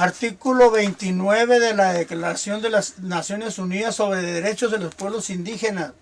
Artículo 29 de la Declaración de las Naciones Unidas sobre Derechos de los Pueblos Indígenas.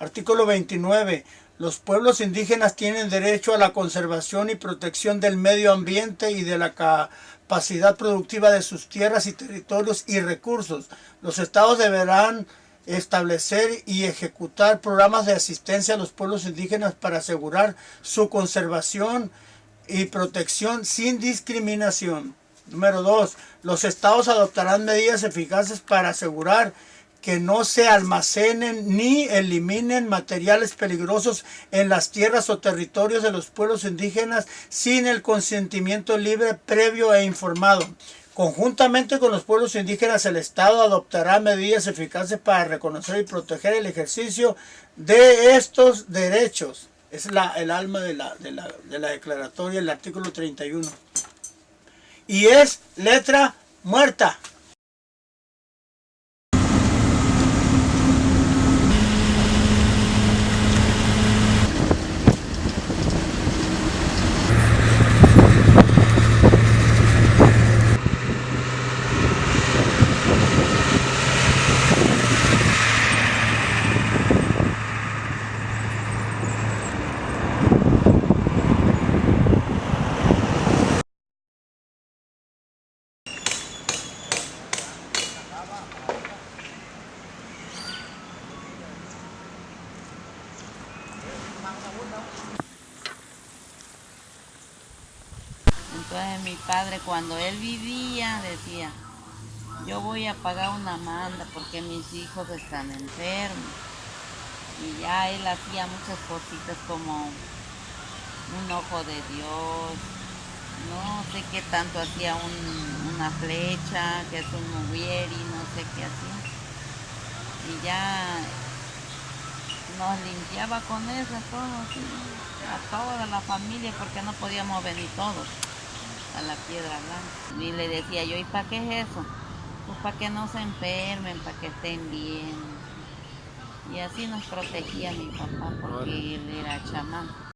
Artículo 29. Los pueblos indígenas tienen derecho a la conservación y protección del medio ambiente y de la capacidad productiva de sus tierras y territorios y recursos. Los estados deberán establecer y ejecutar programas de asistencia a los pueblos indígenas para asegurar su conservación y protección sin discriminación. Número dos, los estados adoptarán medidas eficaces para asegurar que no se almacenen ni eliminen materiales peligrosos en las tierras o territorios de los pueblos indígenas sin el consentimiento libre, previo e informado. Conjuntamente con los pueblos indígenas, el Estado adoptará medidas eficaces para reconocer y proteger el ejercicio de estos derechos. Es la, el alma de la, de la, de la declaratoria, el artículo 31 y es letra muerta. Entonces mi padre cuando él vivía decía, yo voy a pagar una manda porque mis hijos están enfermos. Y ya él hacía muchas cositas como un ojo de Dios, no sé qué tanto hacía una flecha, que es un mubieri, no sé qué hacía. Y ya nos limpiaba con eso todo, a toda la familia porque no podíamos venir todos a la piedra blanca. Y le decía yo, ¿y para qué es eso? Pues para que no se enfermen, para que estén bien. Y así nos protegía mi papá porque él era chamán.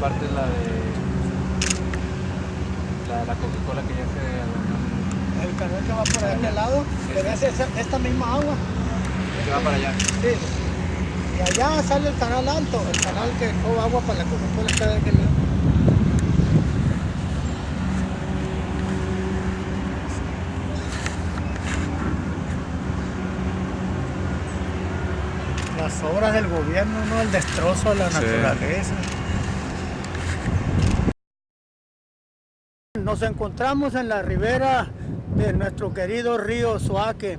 parte la de la de la Coca-Cola que ya se El canal que va por aquel lado, que es esa, esta misma agua. Que va para allá. Sí. Y allá sale el canal alto, el canal que coja agua para la Coca-Cola está de aquel lado. Las obras del gobierno, no el destrozo de la Sí. naturaleza. Nos encontramos en la ribera de nuestro querido río Suaque.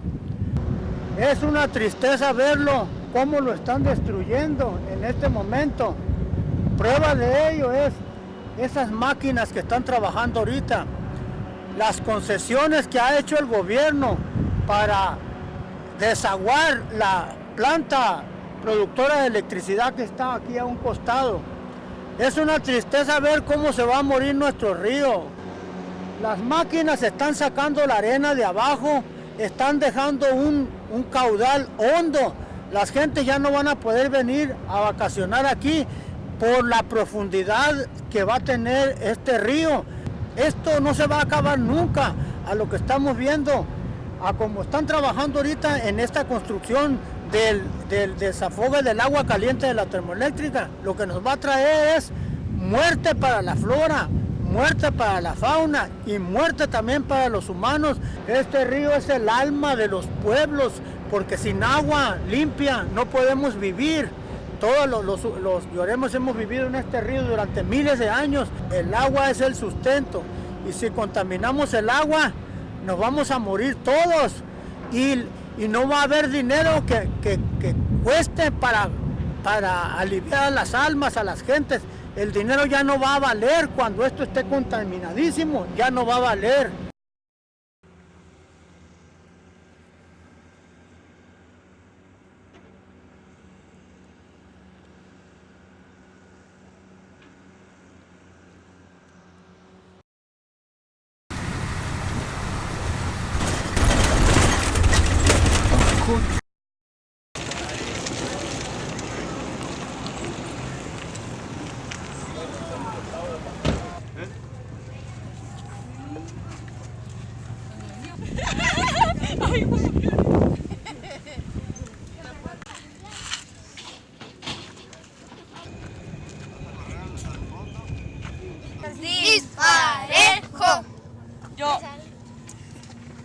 Es una tristeza verlo, cómo lo están destruyendo en este momento. Prueba de ello es esas máquinas que están trabajando ahorita. Las concesiones que ha hecho el gobierno para desaguar la planta productora de electricidad que está aquí a un costado. Es una tristeza ver cómo se va a morir nuestro río. Las máquinas están sacando la arena de abajo, están dejando un, un caudal hondo. Las gentes ya no van a poder venir a vacacionar aquí por la profundidad que va a tener este río. Esto no se va a acabar nunca a lo que estamos viendo, a como están trabajando ahorita en esta construcción del, del desafogue del agua caliente de la termoeléctrica. Lo que nos va a traer es muerte para la flora, muerte para la fauna y muerte también para los humanos. Este río es el alma de los pueblos, porque sin agua limpia no podemos vivir. Todos los, los, los lloremos hemos vivido en este río durante miles de años. El agua es el sustento y si contaminamos el agua, nos vamos a morir todos. Y, y no va a haber dinero que, que, que cueste para, para aliviar a las almas, a las gentes. El dinero ya no va a valer cuando esto esté contaminadísimo, ya no va a valer. Disparejo. Yo.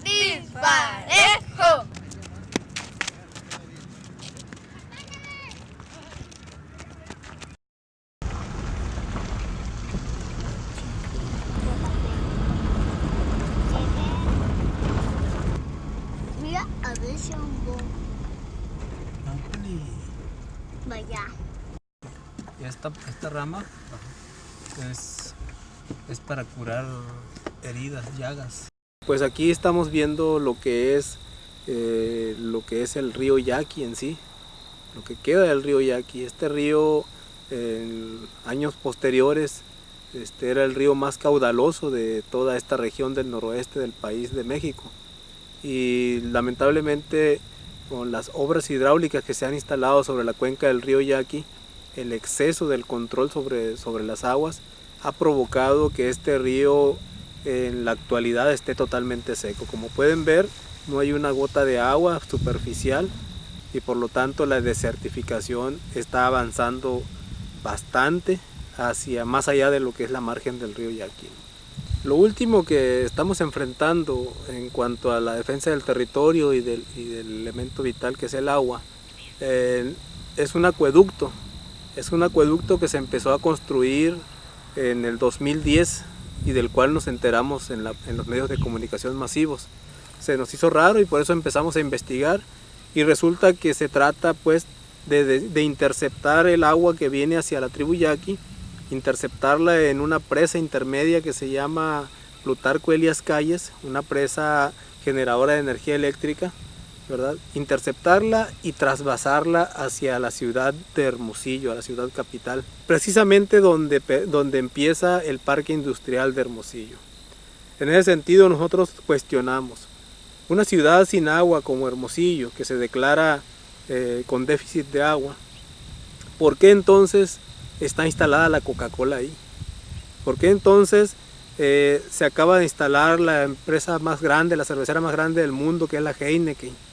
Disparejo. Mira, a ver si un bo- Vaya. Y esta, rama es, es para curar heridas, llagas. Pues aquí estamos viendo lo que es eh, lo que es el río Yaqui en sí, lo que queda del río Yaqui. Este río en años posteriores este, era el río más caudaloso de toda esta región del noroeste del país de México. Y lamentablemente con las obras hidráulicas que se han instalado sobre la cuenca del río Yaqui, el exceso del control sobre, sobre las aguas ha provocado que este río en la actualidad esté totalmente seco. Como pueden ver, no hay una gota de agua superficial y por lo tanto la desertificación está avanzando bastante hacia más allá de lo que es la margen del río Yaqui. Lo último que estamos enfrentando en cuanto a la defensa del territorio y del, y del elemento vital que es el agua eh, es un acueducto. Es un acueducto que se empezó a construir en el 2010 y del cual nos enteramos en, los medios de comunicación masivos. Se nos hizo raro y por eso empezamos a investigar y resulta que se trata pues de, de- de interceptar el agua que viene hacia la tribu Yaqui, interceptarla en una presa intermedia que se llama Plutarco Elias Calles, una presa generadora de energía eléctrica, Interceptarla y trasvasarla hacia la ciudad de Hermosillo, a la ciudad capital, precisamente donde, donde empieza el parque industrial de Hermosillo. En ese sentido nosotros cuestionamos, una ciudad sin agua como Hermosillo, que se declara eh, con déficit de agua, ¿por qué entonces está instalada la Coca-Cola ahí? ¿Por qué entonces eh, se acaba de instalar la empresa más grande, la cervecera más grande del mundo, que es la Heineken?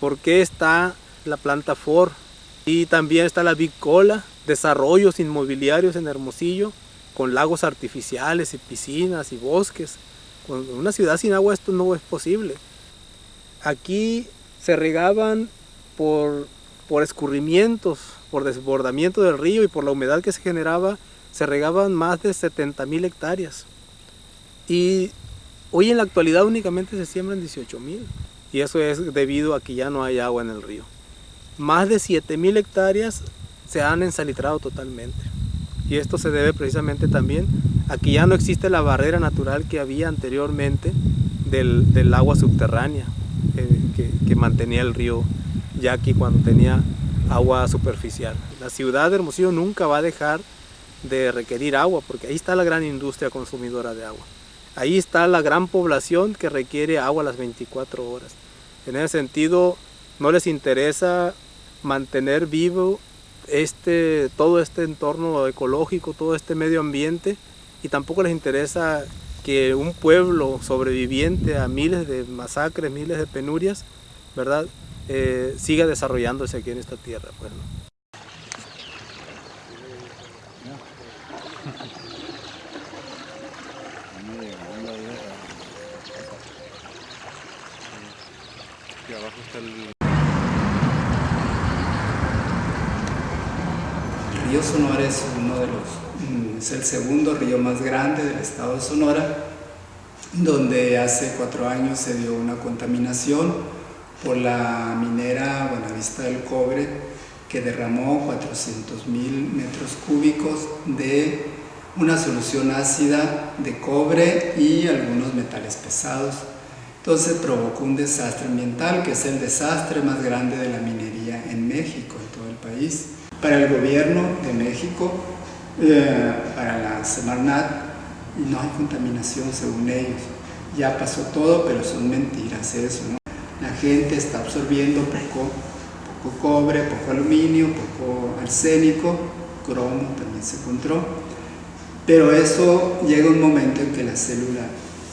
¿Por qué está la planta Ford? Y también está la Big Cola, desarrollos inmobiliarios en Hermosillo, con lagos artificiales y piscinas y bosques. Con una ciudad sin agua esto no es posible. Aquí se regaban por, por escurrimientos, por desbordamiento del río y por la humedad que se generaba, se regaban más de 70 mil hectáreas. Y hoy en la actualidad únicamente se siembran 18 mil. Y eso es debido a que ya no hay agua en el río. Más de 7 mil hectáreas se han ensalitrado totalmente. Y esto se debe precisamente también a que ya no existe la barrera natural que había anteriormente del, del agua subterránea eh, que, que mantenía el río Yaqui cuando tenía agua superficial. La ciudad de Hermosillo nunca va a dejar de requerir agua porque ahí está la gran industria consumidora de agua. Ahí está la gran población que requiere agua las 24 horas. En ese sentido, no les interesa mantener vivo este, todo este entorno ecológico, todo este medio ambiente y tampoco les interesa que un pueblo sobreviviente a miles de masacres, miles de penurias, ¿verdad? Eh, siga desarrollándose aquí en esta tierra. Pues. El río Sonora es uno de los, mm, es el segundo río más grande del estado de Sonora, donde hace cuatro años se dio una contaminación por la minera Buenavista del Cobre, que derramó 400 mil metros cúbicos de una solución ácida de cobre y algunos metales pesados. Entonces provocó un desastre ambiental, que es el desastre más grande de la minería en México, en todo el país. Para el gobierno de México, eh, para la Semarnat, no hay contaminación según ellos. Ya pasó todo, pero son mentiras eso, ¿no? La gente está absorbiendo poco, poco cobre, poco aluminio, poco arsénico, cromo también se encontró. Pero eso llega un momento en que la célula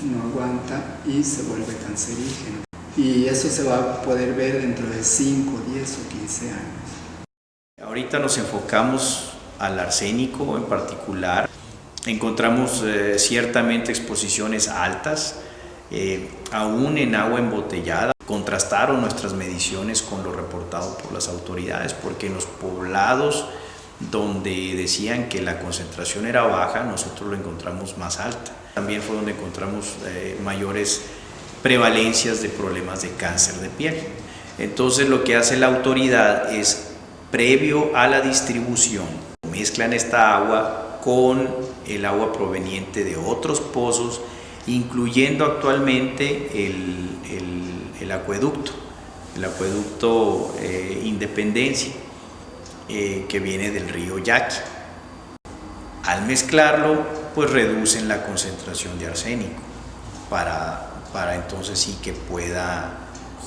no aguanta y se vuelve cancerígeno. Y eso se va a poder ver dentro de 5, 10 o 15 años. Ahorita nos enfocamos al arsénico en particular. Encontramos eh, ciertamente exposiciones altas, eh, aún en agua embotellada. Contrastaron nuestras mediciones con lo reportado por las autoridades, porque en los poblados donde decían que la concentración era baja, nosotros lo encontramos más alta. También fue donde encontramos eh, mayores prevalencias de problemas de cáncer de piel. Entonces lo que hace la autoridad es, previo a la distribución, mezclan esta agua con el agua proveniente de otros pozos, incluyendo actualmente el, el, acueducto, el acueducto eh, Independencia, eh, que viene del río Yaqui. Al mezclarlo, pues reducen la concentración de arsénico para, para entonces sí que pueda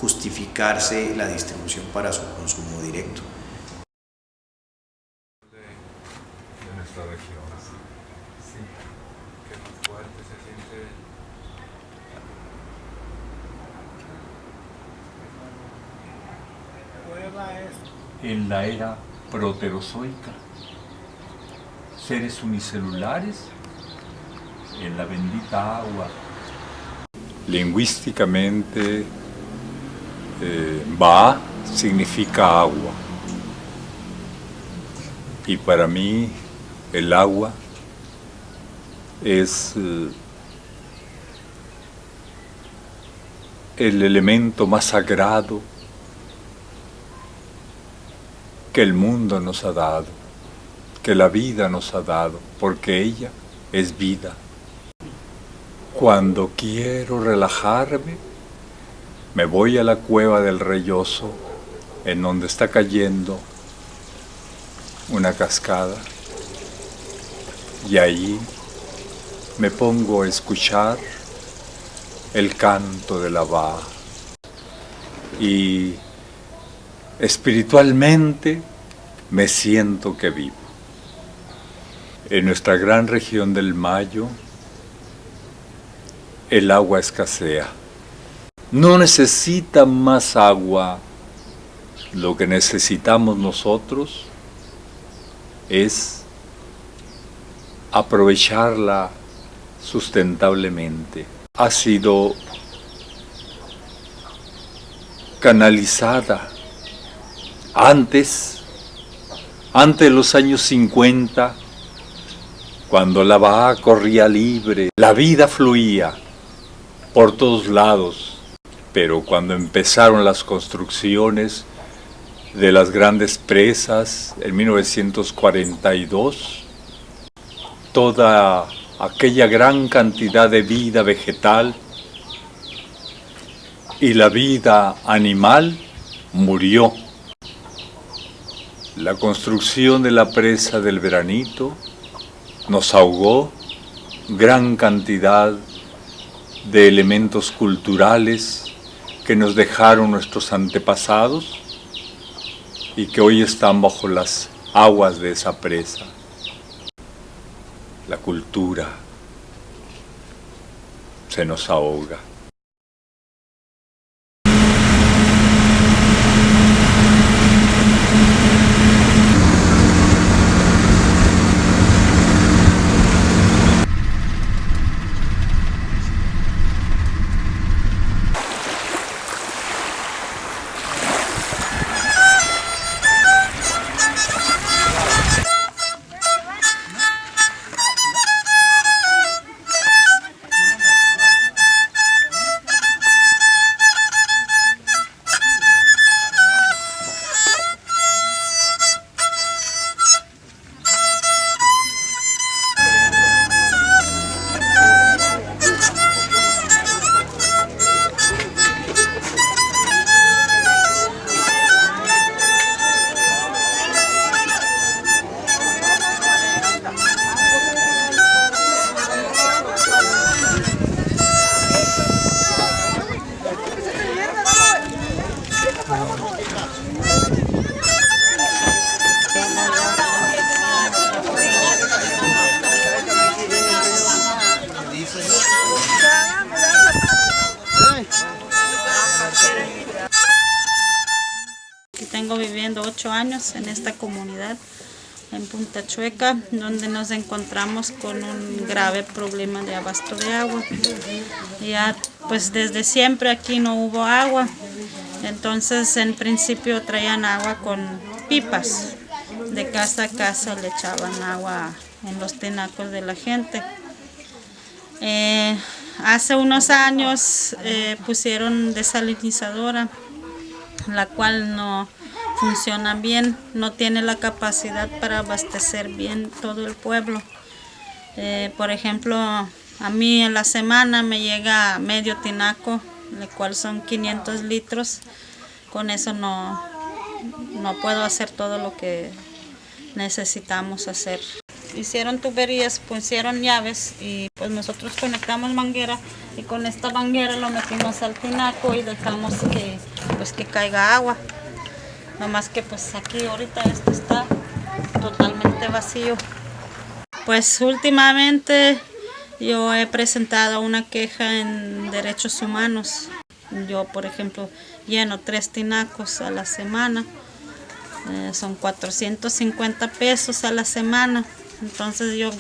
justificarse la distribución para su consumo directo. de nuestra región. Sí, que más fuerte se siente. Cueva es en la era proterozoica. Seres unicelulares en la bendita agua. Lingüísticamente, eh, Ba significa agua. Y para mí, el agua es eh, el elemento más sagrado que el mundo nos ha dado, que la vida nos ha dado, porque ella es vida. Cuando quiero relajarme, me voy a la cueva del Reyoso, en donde está cayendo una cascada, y ahí me pongo a escuchar el canto de la va y espiritualmente me siento que vivo. En nuestra gran región del Mayo, el agua escasea. No necesita más agua. Lo que necesitamos nosotros es aprovecharla sustentablemente. Ha sido canalizada antes, antes de los años 50, cuando la Baja corría libre, la vida fluía por todos lados, pero cuando empezaron las construcciones de las grandes presas en 1942, toda aquella gran cantidad de vida vegetal y la vida animal murió. La construcción de la presa del veranito nos ahogó gran cantidad de elementos culturales que nos dejaron nuestros antepasados y que hoy están bajo las aguas de esa presa. La cultura se nos ahoga. Donde nos encontramos con un grave problema de abasto de agua. Ya pues desde siempre aquí no hubo agua, entonces en principio traían agua con pipas, de casa a casa le echaban agua en los tinacos de la gente. Eh, hace unos años eh, pusieron desalinizadora, la cual no funciona bien, no tiene la capacidad para abastecer bien todo el pueblo. Eh, por ejemplo, a mí en la semana me llega medio tinaco, el cual son 500 litros. Con eso no, no puedo hacer todo lo que necesitamos hacer. Hicieron tuberías, pusieron llaves y pues nosotros conectamos manguera y con esta manguera lo metimos al tinaco y dejamos que, pues, que caiga agua. No más que pues aquí ahorita esto está totalmente vacío. Pues últimamente yo he presentado una queja en derechos humanos. Yo, por ejemplo, lleno tres tinacos a la semana. Eh, son 450 pesos a la semana. Entonces yo,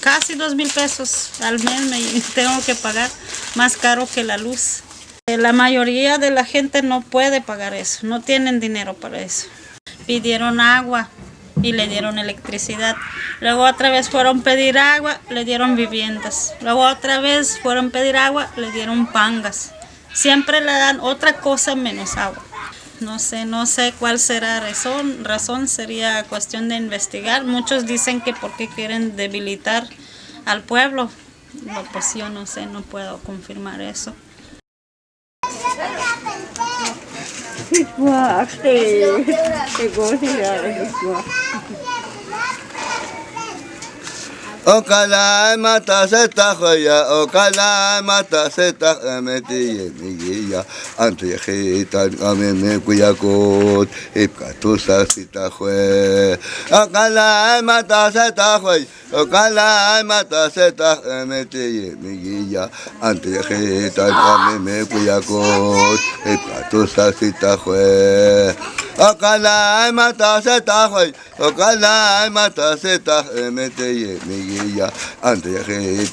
casi dos mil pesos al mes me tengo que pagar, más caro que la luz. La mayoría de la gente no puede pagar eso, no tienen dinero para eso. Pidieron agua y le dieron electricidad. Luego otra vez fueron a pedir agua, le dieron viviendas. Luego otra vez fueron a pedir agua, le dieron pangas. Siempre le dan otra cosa menos agua. No sé, no sé cuál será razón. Razón sería cuestión de investigar. Muchos dicen que porque quieren debilitar al pueblo. Pues yo no sé, no puedo confirmar eso. Hiç bu akte. Şey bu şey. Okala mata seta khoya okala mata seta ameti migia ante khita ame me kuya kot ipka tu sa sita khwe okala mata seta khoy okala mata seta ameti migia ante khita ame me kuya kot ipka tu sa sita khwe okala mata seta khoy okala mata seta ameti migia ya ante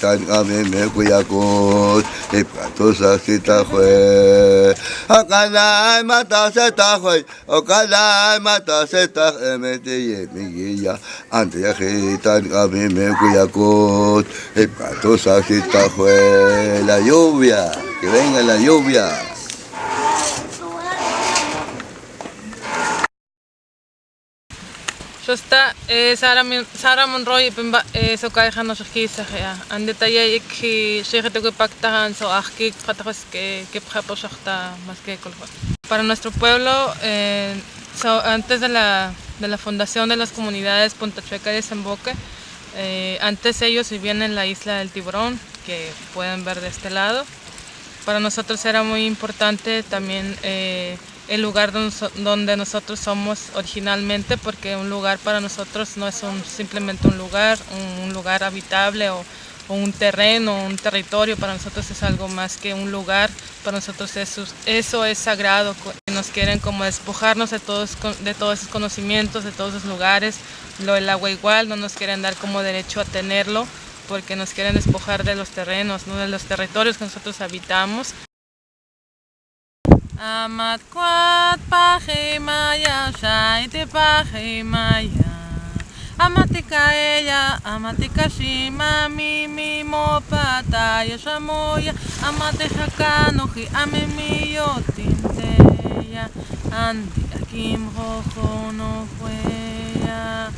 tan kami me kuyakot ipkatosa sita fue akala mata seta fue okala mata seta emete ye miguilla ante ya tan kami me kuyakot ipkatosa sita fue la lluvia que venga la lluvia Para nuestro pueblo eh, so, antes de la de la fundación de las comunidades Punta Chueca y Desemboque eh, antes ellos vivían en la isla del Tiburón que pueden ver de este lado. Para nosotros era muy importante también eh, el lugar donde nosotros somos originalmente porque un lugar para nosotros no es un, simplemente un lugar, un, lugar habitable o, un terreno, un territorio, para nosotros es algo más que un lugar, para nosotros eso, es sagrado, nos quieren como despojarnos de todos, de todos esos conocimientos, de todos esos lugares, lo del agua igual, no nos quieren dar como derecho a tenerlo porque nos quieren despojar de los terrenos, ¿no? de los territorios que nosotros habitamos. עמד כבד פחים היה, שייתי פחים היה. עמדתי כאיה, עמדתי קשים, מי מימו פתה, יש עמויה. עמדתי חכנוכי, עממיות עם תיה. ענדי עקים רוחו נוכויה.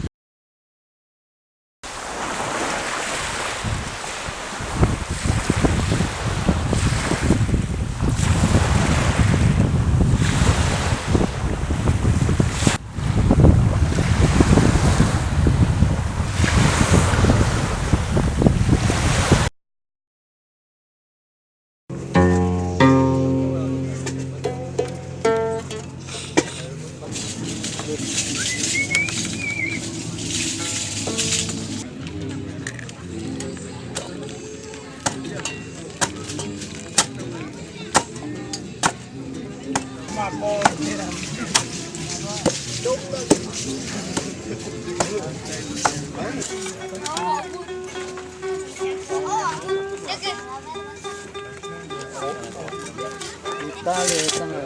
Italia sang là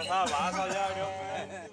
empezaba vaso ya, hombre.